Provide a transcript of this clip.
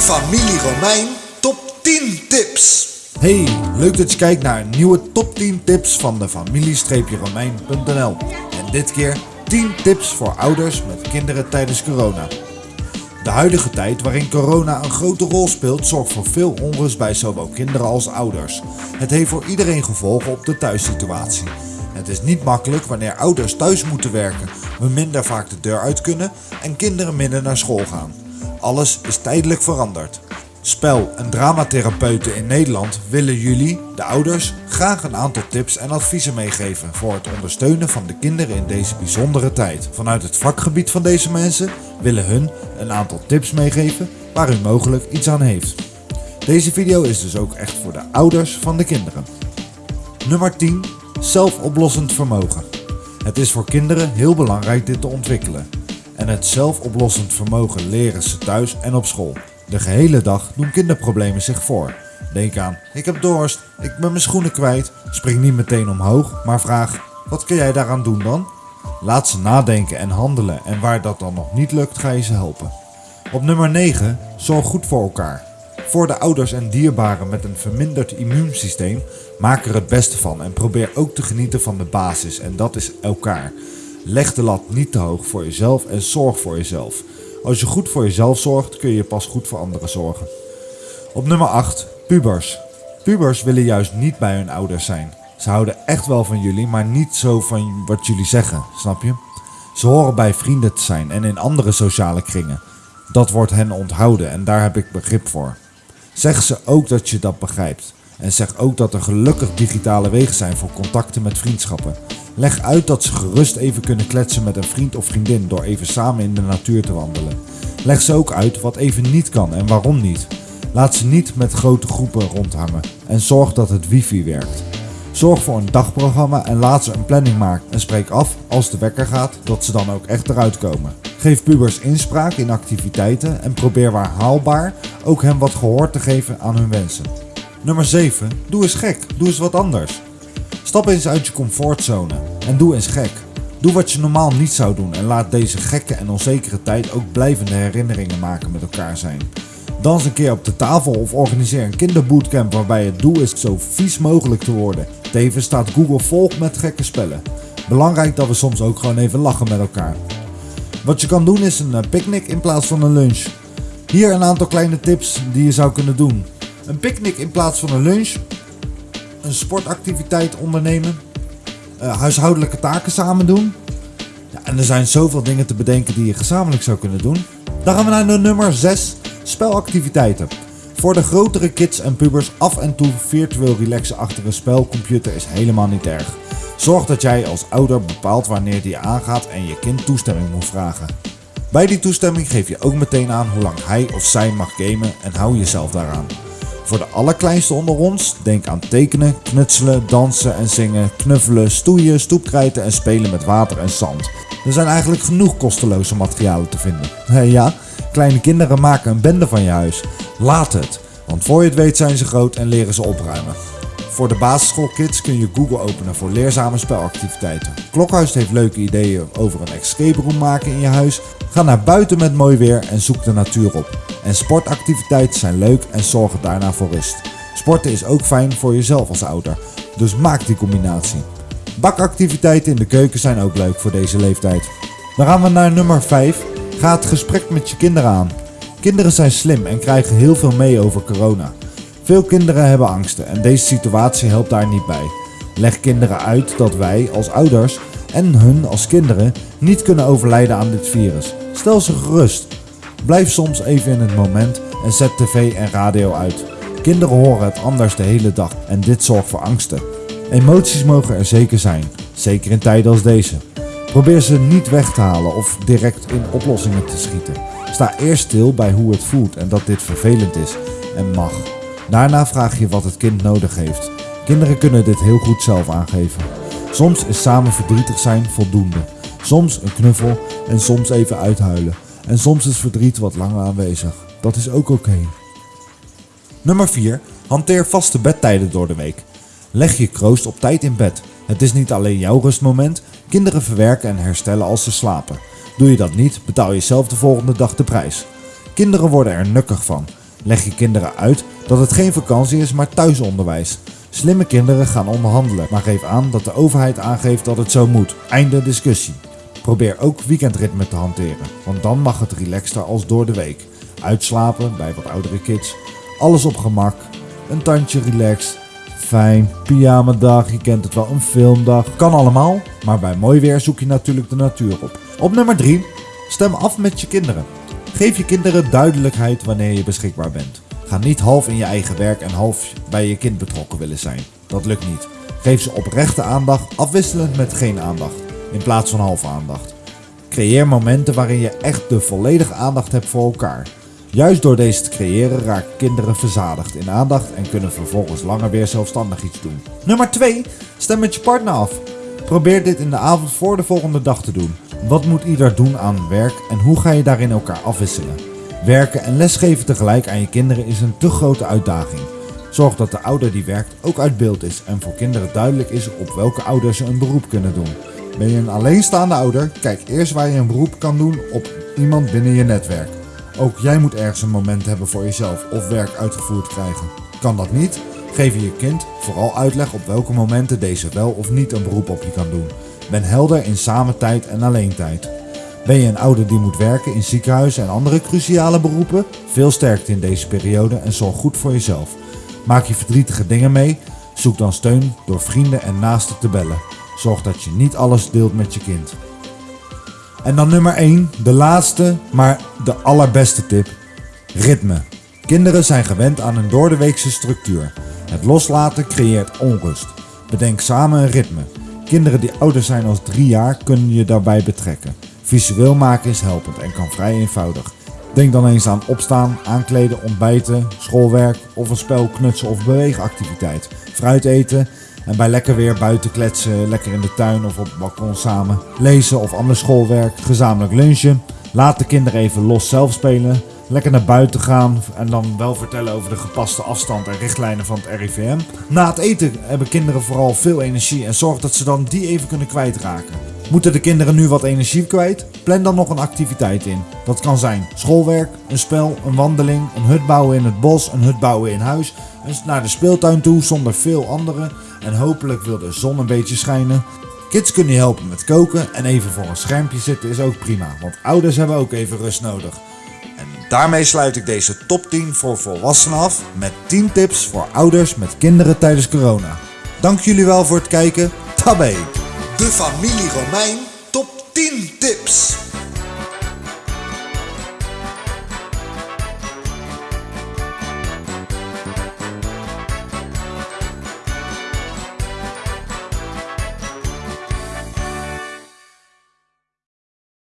familie Romein top 10 tips. Hey, leuk dat je kijkt naar een nieuwe top 10 tips van de familie-romein.nl. En dit keer 10 tips voor ouders met kinderen tijdens corona. De huidige tijd waarin corona een grote rol speelt zorgt voor veel onrust bij zowel kinderen als ouders. Het heeft voor iedereen gevolgen op de thuissituatie. Het is niet makkelijk wanneer ouders thuis moeten werken, we minder vaak de deur uit kunnen en kinderen minder naar school gaan. Alles is tijdelijk veranderd. Spel- en dramatherapeuten in Nederland willen jullie, de ouders, graag een aantal tips en adviezen meegeven voor het ondersteunen van de kinderen in deze bijzondere tijd. Vanuit het vakgebied van deze mensen willen hun een aantal tips meegeven waar u mogelijk iets aan heeft. Deze video is dus ook echt voor de ouders van de kinderen. Nummer 10. Zelfoplossend vermogen. Het is voor kinderen heel belangrijk dit te ontwikkelen. En het zelfoplossend vermogen leren ze thuis en op school. De gehele dag doen kinderproblemen zich voor. Denk aan, ik heb dorst, ik ben mijn schoenen kwijt. Spring niet meteen omhoog, maar vraag, wat kun jij daaraan doen dan? Laat ze nadenken en handelen en waar dat dan nog niet lukt, ga je ze helpen. Op nummer 9, zorg goed voor elkaar. Voor de ouders en dierbaren met een verminderd immuunsysteem, maak er het beste van en probeer ook te genieten van de basis en dat is elkaar. Leg de lat niet te hoog voor jezelf en zorg voor jezelf. Als je goed voor jezelf zorgt, kun je pas goed voor anderen zorgen. Op nummer 8, pubers. Pubers willen juist niet bij hun ouders zijn. Ze houden echt wel van jullie, maar niet zo van wat jullie zeggen, snap je? Ze horen bij vrienden te zijn en in andere sociale kringen. Dat wordt hen onthouden en daar heb ik begrip voor. Zeg ze ook dat je dat begrijpt. En zeg ook dat er gelukkig digitale wegen zijn voor contacten met vriendschappen. Leg uit dat ze gerust even kunnen kletsen met een vriend of vriendin door even samen in de natuur te wandelen. Leg ze ook uit wat even niet kan en waarom niet. Laat ze niet met grote groepen rondhangen en zorg dat het wifi werkt. Zorg voor een dagprogramma en laat ze een planning maken en spreek af als de wekker gaat dat ze dan ook echt eruit komen. Geef pubers inspraak in activiteiten en probeer waar haalbaar ook hem wat gehoor te geven aan hun wensen. Nummer 7. Doe eens gek. Doe eens wat anders. Stap eens uit je comfortzone en doe eens gek. Doe wat je normaal niet zou doen en laat deze gekke en onzekere tijd ook blijvende herinneringen maken met elkaar zijn. Dans een keer op de tafel of organiseer een kinderbootcamp waarbij het doel is zo vies mogelijk te worden. Tevens staat Google vol met gekke spellen. Belangrijk dat we soms ook gewoon even lachen met elkaar. Wat je kan doen is een eh, picknick in plaats van een lunch. Hier een aantal kleine tips die je zou kunnen doen. Een picknick in plaats van een lunch. Een sportactiviteit ondernemen. Uh, huishoudelijke taken samen doen. Ja, en er zijn zoveel dingen te bedenken die je gezamenlijk zou kunnen doen. Dan gaan we naar de nummer 6. Spelactiviteiten. Voor de grotere kids en pubers af en toe virtueel relaxen achter een spelcomputer is helemaal niet erg. Zorg dat jij als ouder bepaalt wanneer die aangaat en je kind toestemming moet vragen. Bij die toestemming geef je ook meteen aan hoe lang hij of zij mag gamen en hou jezelf daaraan. Voor de allerkleinste onder ons, denk aan tekenen, knutselen, dansen en zingen, knuffelen, stoeien, stoepkrijten en spelen met water en zand. Er zijn eigenlijk genoeg kosteloze materialen te vinden. ja, kleine kinderen maken een bende van je huis. Laat het, want voor je het weet zijn ze groot en leren ze opruimen. Voor de basisschoolkids kun je Google openen voor leerzame spelactiviteiten. Klokhuis heeft leuke ideeën over een escape room maken in je huis. Ga naar buiten met mooi weer en zoek de natuur op. En sportactiviteiten zijn leuk en zorgen daarna voor rust. Sporten is ook fijn voor jezelf als ouder, dus maak die combinatie. Bakactiviteiten in de keuken zijn ook leuk voor deze leeftijd. Dan gaan we naar nummer 5. Ga het gesprek met je kinderen aan. Kinderen zijn slim en krijgen heel veel mee over corona. Veel kinderen hebben angsten en deze situatie helpt daar niet bij. Leg kinderen uit dat wij als ouders en hun als kinderen niet kunnen overlijden aan dit virus. Stel ze gerust. Blijf soms even in het moment en zet tv en radio uit. Kinderen horen het anders de hele dag en dit zorgt voor angsten. Emoties mogen er zeker zijn, zeker in tijden als deze. Probeer ze niet weg te halen of direct in oplossingen te schieten. Sta eerst stil bij hoe het voelt en dat dit vervelend is en mag. Daarna vraag je wat het kind nodig heeft. Kinderen kunnen dit heel goed zelf aangeven. Soms is samen verdrietig zijn voldoende. Soms een knuffel en soms even uithuilen. En soms is verdriet wat langer aanwezig. Dat is ook oké. Nummer 4. Hanteer vaste bedtijden door de week. Leg je kroost op tijd in bed. Het is niet alleen jouw rustmoment. Kinderen verwerken en herstellen als ze slapen. Doe je dat niet, betaal je zelf de volgende dag de prijs. Kinderen worden er nukkig van. Leg je kinderen uit dat het geen vakantie is, maar thuisonderwijs. Slimme kinderen gaan onderhandelen, maar geef aan dat de overheid aangeeft dat het zo moet. Einde discussie. Probeer ook weekendritme te hanteren, want dan mag het relaxter als door de week. Uitslapen bij wat oudere kids, alles op gemak, een tandje relaxed, fijn, pyjamadag, je kent het wel, een filmdag. Kan allemaal, maar bij mooi weer zoek je natuurlijk de natuur op. Op nummer 3, stem af met je kinderen. Geef je kinderen duidelijkheid wanneer je beschikbaar bent. Ga niet half in je eigen werk en half bij je kind betrokken willen zijn. Dat lukt niet. Geef ze oprechte aandacht, afwisselend met geen aandacht, in plaats van halve aandacht. Creëer momenten waarin je echt de volledige aandacht hebt voor elkaar. Juist door deze te creëren raken kinderen verzadigd in aandacht en kunnen vervolgens langer weer zelfstandig iets doen. Nummer 2. Stem met je partner af. Probeer dit in de avond voor de volgende dag te doen. Wat moet ieder doen aan werk en hoe ga je daarin elkaar afwisselen? Werken en lesgeven tegelijk aan je kinderen is een te grote uitdaging. Zorg dat de ouder die werkt ook uit beeld is en voor kinderen duidelijk is op welke ouders ze een beroep kunnen doen. Ben je een alleenstaande ouder? Kijk eerst waar je een beroep kan doen op iemand binnen je netwerk. Ook jij moet ergens een moment hebben voor jezelf of werk uitgevoerd krijgen. Kan dat niet? Geef je je kind vooral uitleg op welke momenten deze wel of niet een beroep op je kan doen. Ben helder in samen tijd en alleen tijd. Ben je een ouder die moet werken in ziekenhuizen en andere cruciale beroepen? Veel sterkte in deze periode en zorg goed voor jezelf. Maak je verdrietige dingen mee? Zoek dan steun door vrienden en naasten te bellen. Zorg dat je niet alles deelt met je kind. En dan nummer 1, de laatste, maar de allerbeste tip. Ritme. Kinderen zijn gewend aan een doordeweekse structuur. Het loslaten creëert onrust. Bedenk samen een ritme. Kinderen die ouder zijn als 3 jaar kunnen je daarbij betrekken. Visueel maken is helpend en kan vrij eenvoudig. Denk dan eens aan opstaan, aankleden, ontbijten, schoolwerk of een spel, knutsel of beweegactiviteit. Fruit eten en bij lekker weer buiten kletsen, lekker in de tuin of op het balkon samen. Lezen of ander schoolwerk, gezamenlijk lunchen. Laat de kinderen even los zelf spelen. Lekker naar buiten gaan en dan wel vertellen over de gepaste afstand en richtlijnen van het RIVM. Na het eten hebben kinderen vooral veel energie en zorg dat ze dan die even kunnen kwijtraken. Moeten de kinderen nu wat energie kwijt? Plan dan nog een activiteit in. Dat kan zijn schoolwerk, een spel, een wandeling, een hut bouwen in het bos, een hut bouwen in huis, naar de speeltuin toe zonder veel anderen en hopelijk wil de zon een beetje schijnen. Kids kunnen je helpen met koken en even voor een schermpje zitten is ook prima, want ouders hebben ook even rust nodig. En daarmee sluit ik deze top 10 voor volwassenen af met 10 tips voor ouders met kinderen tijdens corona. Dank jullie wel voor het kijken. Tabé! De familie Romein top 10 tips.